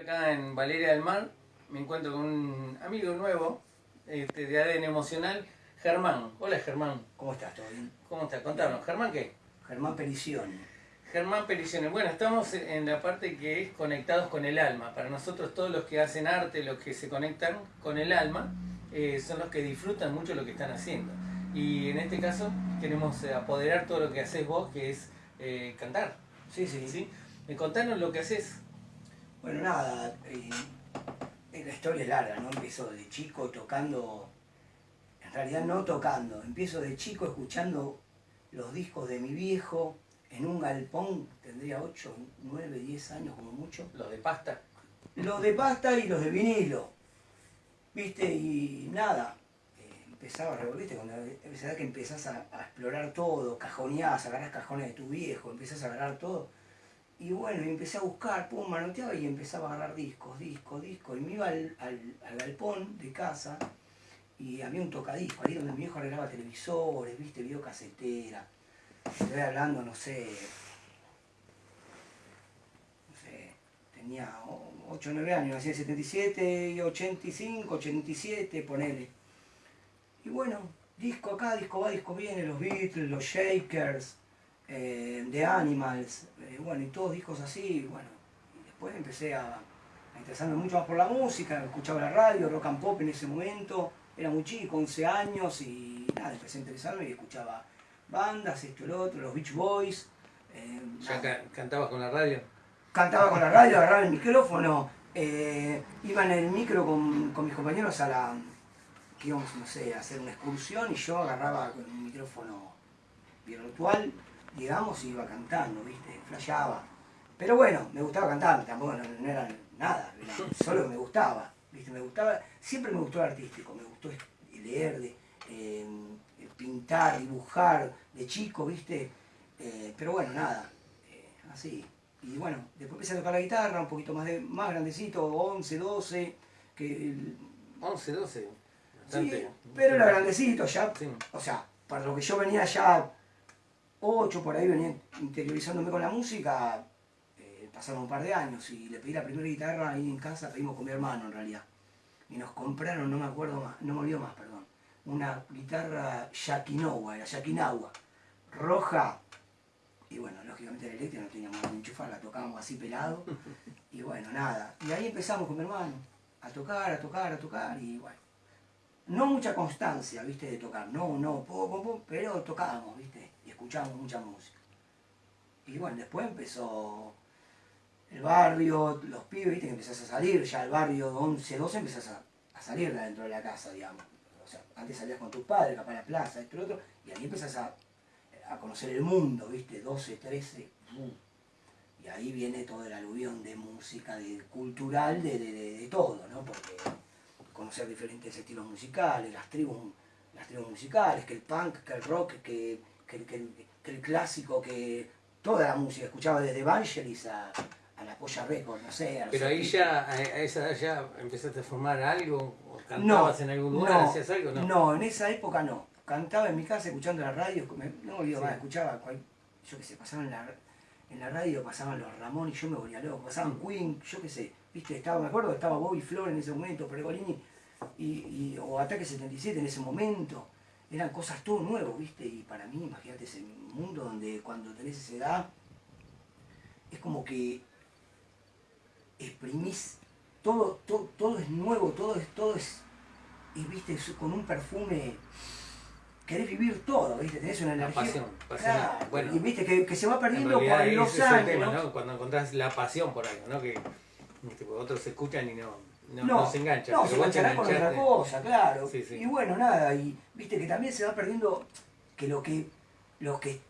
Acá en Valeria del Mar me encuentro con un amigo nuevo este, de ADN Emocional, Germán. Hola Germán. ¿Cómo estás? ¿Todo bien? ¿Cómo estás? Contanos. ¿Germán qué? Germán Pericione. Germán Pericione. Bueno, estamos en la parte que es conectados con el alma. Para nosotros todos los que hacen arte, los que se conectan con el alma, eh, son los que disfrutan mucho lo que están haciendo. Y en este caso queremos eh, apoderar todo lo que haces vos, que es eh, cantar. Sí, sí. ¿sí? Eh, contanos lo que haces. Bueno, nada, eh, la historia es larga, ¿no? Empiezo de chico tocando, en realidad no tocando, empiezo de chico escuchando los discos de mi viejo en un galpón, tendría 8, 9, 10 años como mucho. Los de pasta. Los de pasta y los de vinilo, ¿viste? Y nada, eh, empezaba a revolverte cuando edad que empezás a, a explorar todo, cajoneás, agarrás cajones de tu viejo, empezás a agarrar todo. Y bueno, empecé a buscar, pum, manoteaba y empezaba a agarrar discos, discos, discos. Y me iba al, al, al galpón de casa y había un tocadisco ahí donde mi viejo arreglaba televisores, viste, videocasetera. Estoy hablando, no sé, no sé, tenía 8 o 9 años, nací en 77, y 85, 87, ponele. Y bueno, disco acá, disco va, disco viene, los Beatles, los Shakers, eh, The Animals, eh, bueno, y todos discos así, bueno. Y después empecé a, a interesarme mucho más por la música, escuchaba la radio, rock and pop en ese momento, era muy chico, 11 años, y nada, empecé a interesarme y escuchaba bandas, esto, lo otro, los Beach Boys. eh, ¿Ya ca- cantabas con la radio? Cantaba con la radio, agarraba el micrófono, eh, iba en el micro con, con mis compañeros a la, que íbamos, no sé, a hacer una excursión y yo agarraba con un micrófono virtual, digamos, y iba cantando, ¿viste? Flasheaba. Pero bueno, me gustaba cantar, tampoco no, no era nada, era solo que me gustaba, ¿viste? Me gustaba, siempre me gustó el artístico, me gustó leer, de, eh, pintar, dibujar, de chico, ¿viste? Eh, pero bueno, nada, eh, así. Y bueno, después empecé a tocar la guitarra, un poquito más, de, más grandecito, 11, 12, que el- 11, 12. Sí, pero era grandecito ya. Sí. O sea, para lo que yo venía ya 8 por ahí, venía interiorizándome con la música, eh, pasaron un par de años y le pedí la primera guitarra ahí en casa, pedimos con mi hermano en realidad. Y nos compraron, no me acuerdo más, no me olvido más, perdón, una guitarra Yakinawa, era Yakinawa, roja. Y bueno, lógicamente la eléctrica no teníamos dónde enchufar, la tocábamos así pelado. Y bueno, nada. Y ahí empezamos con mi hermano, a tocar, a tocar, a tocar, y bueno no mucha constancia, viste, de tocar, no, no, po, po, po, pero tocábamos, viste, y escuchábamos mucha música. Y bueno, después empezó el barrio, los pibes, viste, que empezás a salir, ya el barrio 11, 12 empezás a, a salir de adentro de la casa, digamos. O sea, antes salías con tus padres, capaz la plaza, esto, lo otro, y ahí empezás a, a conocer el mundo, viste, 12, 13, uh, y ahí viene todo el aluvión de música, de cultural, de, de, de- de todo, ¿no? Porque conocer diferentes estilos musicales, las tribus, las tribus musicales, que el punk, que el rock, que, que, el- que el, que el clásico, que toda la música, escuchaba desde Evangelis a, a la Polla Record, no sé. a los Pero ahí ya, a esa edad ya empezaste a formar algo, o cantabas en algún lugar, no, hacías algo, ¿no? No, en esa época no. Cantaba en mi casa escuchando la radio, me- no me olvido Sí. más, escuchaba, cual- yo qué sé, pasaban en la, en la radio, pasaban los Ramón y yo me volvía loco, pasaban Queen, yo qué sé, viste, estaba, me acuerdo estaba Bobby Flor en ese momento, Pergolini, y, y- o Ataque 77 en ese momento, eran cosas todo nuevo, viste, y para mí, imagínate ese mundo donde cuando tenés esa edad, es como que exprimís, todo, todo, todo es nuevo, todo es, todo es, y viste, con un perfume, querés vivir todo, viste, tenés una La energía. pasión, pasión. Claro, Bueno, y viste que, que se va En perdiendo por los años. tema, ¿no? ¿no? Cuando encontrás la pasión por algo, ¿no? Que tipo, otros escuchan y no, no, No, no se enganchan. No, se enganchará con otra cosa, claro. Sí, sí. Y bueno, nada, y viste que también se va perdiendo que lo que, los que,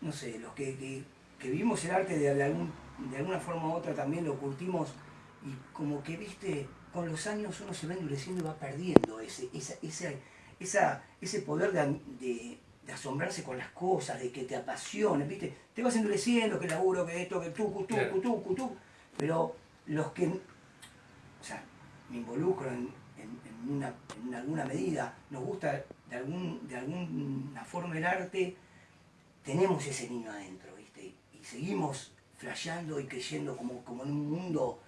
no sé, los que, que, que vivimos el arte de, de algún, de alguna forma u otra también lo curtimos y como que, viste, con los años uno se va endureciendo y va perdiendo ese, esa, esa, esa, ese poder de, de, de asombrarse con las cosas, de que te apasione, viste, te vas endureciendo, que laburo, que esto, que tucu, tucu, Claro. tucu, tucu, pero los que sea, me involucro en, en- en una, en alguna medida, nos gusta de, algún, de alguna forma el arte, tenemos ese niño adentro, ¿viste? Y seguimos flasheando y creyendo como, como en un mundo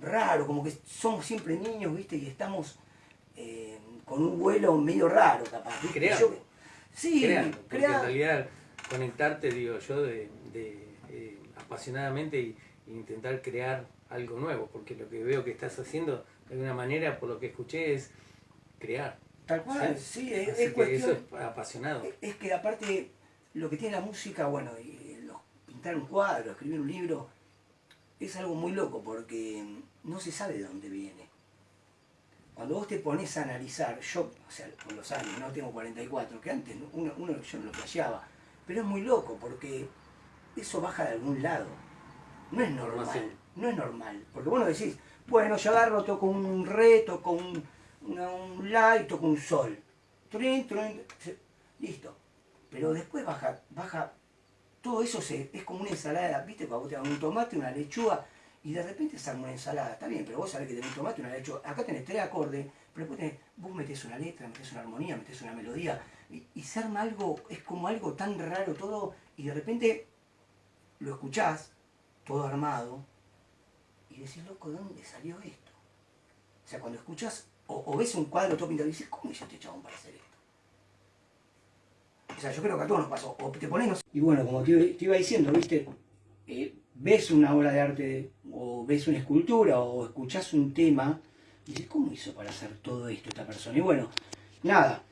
raro, como que somos siempre niños, ¿viste? Y estamos eh, con un vuelo medio raro, capaz. Creando. Sí, creando, porque en realidad conectarte, digo yo, de, de, eh, apasionadamente y intentar crear algo nuevo, porque lo que veo que estás haciendo de alguna manera, por lo que escuché, es crear. Tal cual, sí, es, Así es que cuestión. eso es apasionado. Es que aparte, lo que tiene la música, bueno, y los- pintar un cuadro, escribir un libro, es algo muy loco porque no se sabe de dónde viene. Cuando vos te pones a analizar, yo, o sea, con los años, no tengo 44, que antes ¿no? uno, uno yo no lo flasheaba, pero es muy loco porque eso baja de algún lado. No es normal. No es normal. Porque vos no decís, bueno, yo agarro, toco un re, toco un, un la toco un sol. Trin, trin, listo. Pero después baja, baja, todo eso se, es como una ensalada, ¿viste? Cuando vos te un tomate, una lechuga, y de repente arma una ensalada. Está bien, pero vos sabés que tenés un tomate, una lechuga. Acá tenés tres acordes, pero después tenés, vos metés una letra, metés una armonía, metés una melodía, y, y se arma algo, es como algo tan raro todo, y de repente lo escuchás, todo armado, y decís, loco, ¿de dónde salió esto? O sea, cuando escuchás, o, ves un cuadro todo pintado dices, ¿cómo hizo este chabón para hacer esto? O sea, yo creo que a todos nos pasó. O te pones. Y bueno, como te, iba- diciendo, viste, Eh, ves una obra de arte, o ves una escultura, o escuchás un tema, dices, ¿cómo hizo para hacer todo esto esta persona? Y bueno, nada,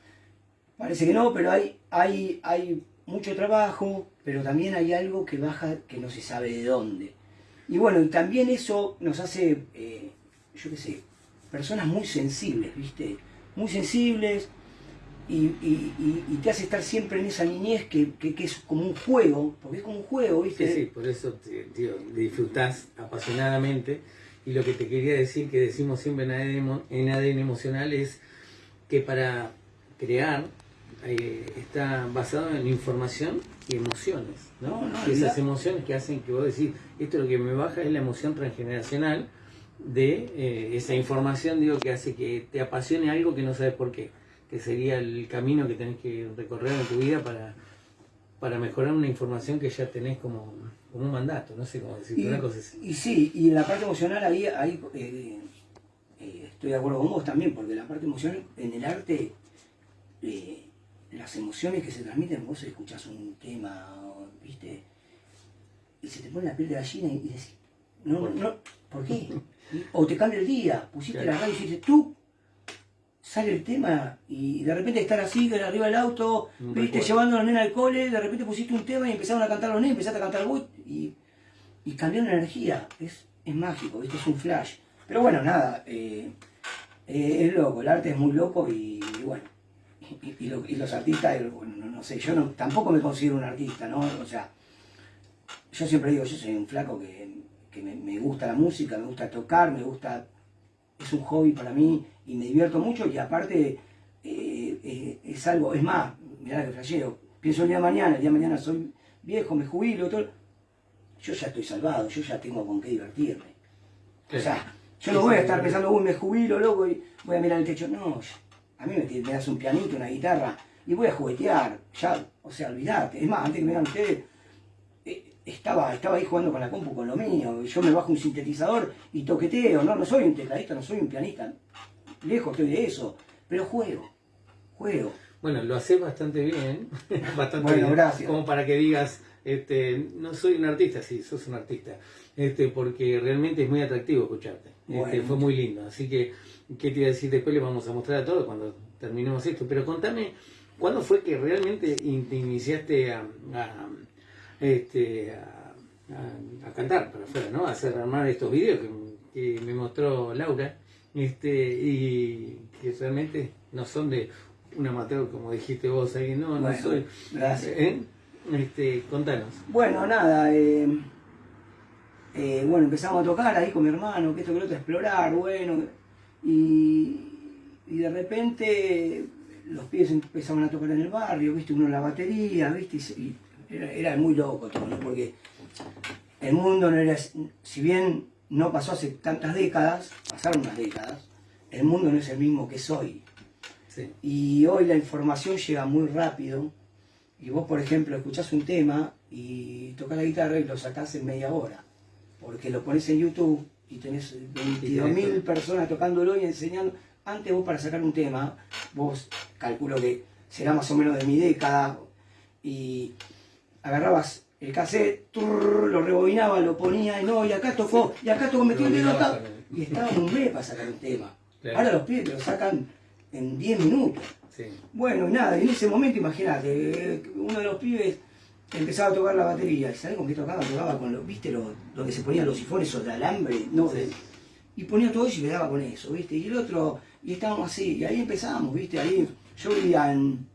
parece que no, pero hay, hay, hay mucho trabajo, pero también hay algo que baja que no se sabe de dónde. Y bueno, y también eso nos hace, eh, yo qué sé, personas muy sensibles, ¿viste? Muy sensibles y, te hace estar siempre en esa niñez que, que- es como un juego, porque es como un juego, ¿viste? Sí, sí, por eso tío, disfrutás apasionadamente. Y lo que te quería decir, que decimos siempre en ADN, en ADN emocional, es que para crear eh, está basado en información y emociones. ¿no? Y esas emociones que hacen que vos decís, esto lo que me baja es la emoción transgeneracional de eh, esa información, digo, que hace que te apasione algo que no sabes por qué, que sería el camino que tenés que recorrer en tu vida para, para mejorar una información que ya tenés como, como un mandato, no sé cómo decirlo, una cosa así. y sí, y en la parte emocional ahí, ahí eh, eh, estoy de acuerdo con vos también, porque la parte emocional en el arte, eh, las emociones que se transmiten, vos escuchás un tema, ¿viste? Y se te pone la piel de gallina y, y decís, no, ¿Por no, ¿por qué? Y- o te cambia el día, pusiste la radio y dijiste, tú, sale el tema y de repente estar así, arriba del auto, viste, recuerdo. llevando a los nenes al cole, de repente pusiste un tema y empezaron a cantar los nenes, empezaste a cantar vos y, y cambió la energía. Es, es mágico, ¿viste? es un flash. Pero bueno, nada, eh, eh, es loco, el arte es muy loco y, y bueno, y, y lo- y los artistas, bueno, no, no sé, yo no, tampoco me considero un artista, ¿no? O sea, yo siempre digo, yo soy un flaco que, que me, me gusta la música, me gusta tocar, me gusta, es un hobby para mí y me divierto mucho y aparte eh, eh, es algo, es más, mirá que flashero, pienso el día de mañana, el día de mañana soy viejo, me jubilo, todo, yo ya estoy salvado, yo ya tengo con qué divertirme. O sea, yo no voy a estar pensando, uy, me jubilo, loco, y voy a mirar el techo. No, yo- a mí me, me das un pianito, una guitarra, y voy a juguetear, ya, o sea, olvidate. Es más, antes que me digan ustedes, eh, estaba, estaba ahí jugando con la compu con lo mío, yo me bajo un sintetizador y toqueteo, no, no soy un tecladista, no soy un pianista, lejos estoy de eso, pero juego, juego. Bueno, lo haces bastante bien, bastante Bueno, bien, gracias. como para que digas, este, no soy un artista, sí, sos un artista, este, porque realmente es muy atractivo escucharte, Este, Bueno. fue muy lindo, así que, ¿qué te iba a decir? Después les vamos a mostrar a todos cuando terminemos esto, pero contame, ¿cuándo fue que realmente te iniciaste a, a, este, a, a- a cantar para afuera, ¿no? A hacer armar estos vídeos que, que me mostró Laura, este, y que realmente no son de un amateur, como dijiste vos ahí, no, no soy. gracias. ¿Eh? Este, contanos. Bueno, nada, eh, eh, bueno, empezamos a tocar ahí con mi hermano, que esto que lo otro, a explorar, bueno, y, y de repente los pies empezaban a tocar en el barrio, viste, uno en la batería, viste, y, era, era muy loco todo, ¿no? porque el mundo no era, si bien no pasó hace tantas décadas, pasaron unas décadas, el mundo no es el mismo que es hoy. Sí. Y hoy la información llega muy rápido. Y vos, por ejemplo, escuchás un tema y tocas la guitarra y lo sacás en media hora. Porque lo pones en YouTube y tenés 22.000 personas tocándolo y enseñando. Antes vos para sacar un tema, vos calculo que será más o menos de mi década, y agarrabas el cassette, lo rebobinaba, lo ponía, y no, y acá tocó, y acá tocó, metió el dedo acá, y estaba un mes para sacar un tema. Ahora los pibes lo sacan en 10 minutos. Bueno, y nada, en ese momento, imagínate, uno de los pibes empezaba a tocar la batería, ¿y sabés con qué tocaba? Tocaba con, lo, ¿viste? Lo, donde se ponían los sifones o de alambre, no, y ponía todo eso y me daba con eso, ¿viste? Y el otro, y estábamos así, y ahí empezábamos, ¿viste? Ahí, yo vivía en,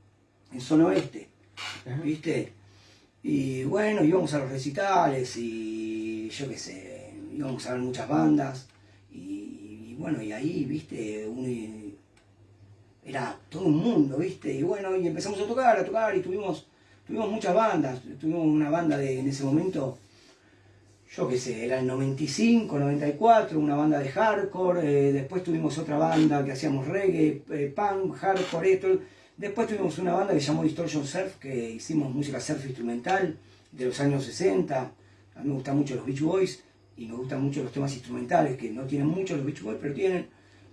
en zona oeste, ¿viste? Y bueno, íbamos a los recitales y yo qué sé, íbamos a ver muchas bandas y, bueno, y ahí, ¿viste? era todo un mundo, ¿viste? Y bueno, y empezamos a tocar, a tocar y tuvimos, tuvimos muchas bandas, tuvimos una banda de, en ese momento, yo qué sé, era el 95, 94, una banda de hardcore, eh, después tuvimos otra banda que hacíamos reggae, eh, punk, hardcore, esto, después tuvimos una banda que se llamó Distortion Surf, que hicimos música surf instrumental de los años 60, a mí me gustan mucho los Beach Boys, y me gustan mucho los temas instrumentales, que no tienen mucho los Beach Boys, pero tienen,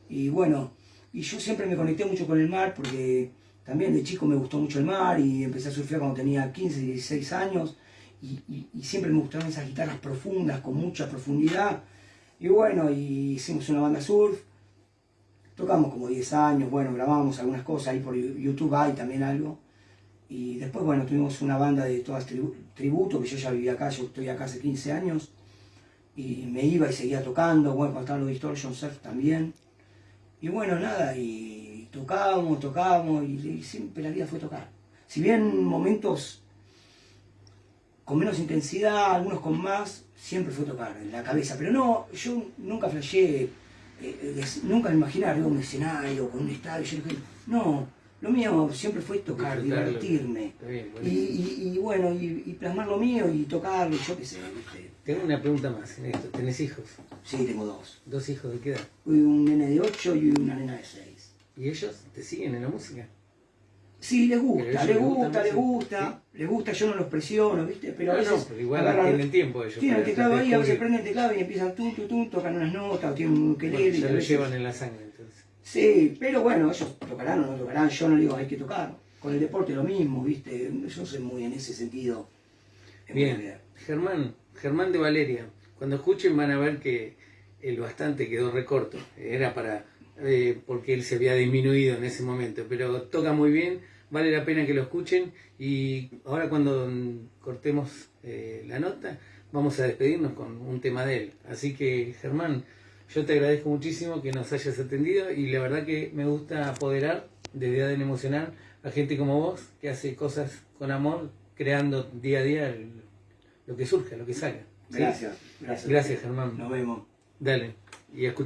y bueno, y yo siempre me conecté mucho con el mar, porque también de chico me gustó mucho el mar, y empecé a surfear cuando tenía 15, 16 años, y, siempre me gustaron esas guitarras profundas, con mucha profundidad. Y bueno, y hicimos una banda surf, tocamos como 10 años, bueno, grabamos algunas cosas, ahí por YouTube hay también algo. Y después, bueno, tuvimos una banda de todas tributo, que yo ya vivía acá, yo estoy acá hace 15 años. Y me iba y seguía tocando, bueno, cuando estaban los Distortion Surf también. Y bueno, nada, y tocábamos, tocábamos, y siempre la vida fue tocar. Si bien momentos con menos intensidad, algunos con más, siempre fue tocar en la cabeza. Pero no, yo nunca flashé, eh, eh, nunca me imaginé arriba un escenario, con un estadio. Yo no, lo mío siempre fue tocar, divertirme. y, bueno, y, plasmar lo mío y tocar, yo qué sé. Tengo una pregunta más en esto. ¿Tenés hijos? Sí, tengo dos. ¿Dos hijos de qué edad? Un nene de 8 y una nena de 6. ¿Y ellos te siguen en la música? Sí, les gusta, les gusta, les gusta, les gusta, yo no los presiono, ¿viste? Pero a veces. No, pero igual tienen tiempo ellos. Tienen el teclado ahí, a veces prenden el teclado y empiezan tú, tú, tú, tocan unas notas, o tienen un ukelele. Bueno, ya lo llevan en la sangre entonces. Sí, pero bueno, ellos tocarán o no tocarán, yo no digo hay que tocar. Con el deporte lo mismo, ¿viste? Yo no soy muy en ese sentido. Bien, Germán, Germán de Valeria, cuando escuchen van a ver que el bastante quedó recorto. Era para. Eh, porque él se había disminuido en ese momento, pero toca muy bien vale la pena que lo escuchen y ahora cuando cortemos eh, la nota vamos a despedirnos con un tema de él. Así que Germán, yo te agradezco muchísimo que nos hayas atendido y la verdad que me gusta apoderar desde ADN Emocional a gente como vos que hace cosas con amor, creando día a día lo que surge, lo que salga. Gracias, gracias. Gracias Germán. Nos vemos. Dale, y escucha.